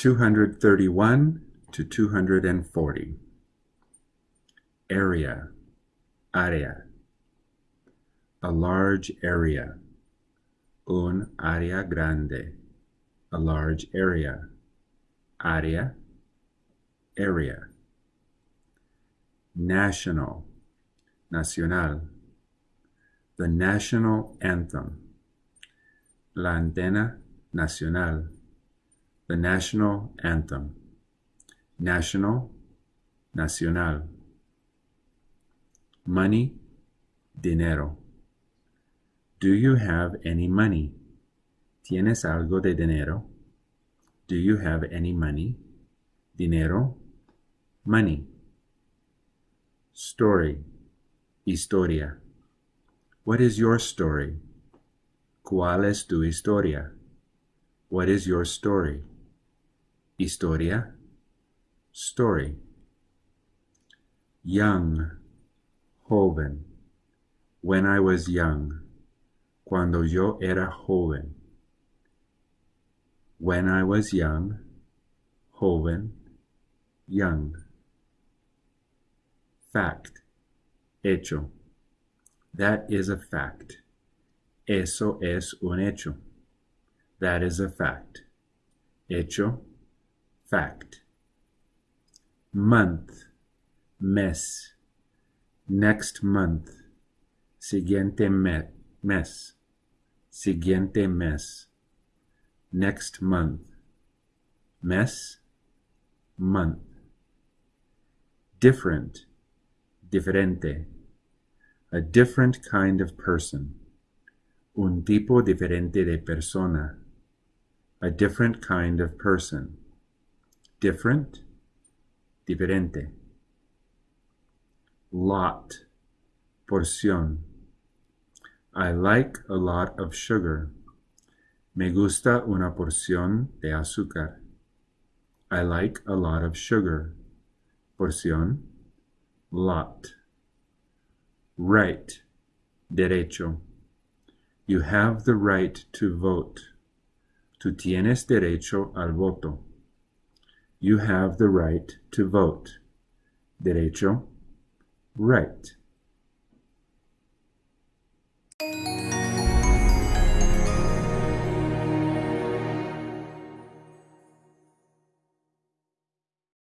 231 to 240. Area, área. A large area. Un área grande. A large area. Área, area. National, nacional. The national anthem. La antena nacional the national anthem. National, nacional. Money, dinero. Do you have any money? ¿Tienes algo de dinero? Do you have any money? Dinero, money. Story, historia. What is your story? ¿Cuál es tu historia? What is your story? Historia, story. Young, joven. When I was young. Cuando yo era joven. When I was young, joven, young. Fact, hecho. That is a fact. Eso es un hecho. That is a fact. Hecho, fact. Month, mes. Next month. Siguiente me mes. Siguiente mes. Next month. Mes, month. Different, diferente. A different kind of person. Un tipo diferente de persona. A different kind of person different, diferente. Lot, porción. I like a lot of sugar. Me gusta una porción de azúcar. I like a lot of sugar. Porción, lot. Right, derecho. You have the right to vote. Tú tienes derecho al voto. You have the right to vote. Derecho, right.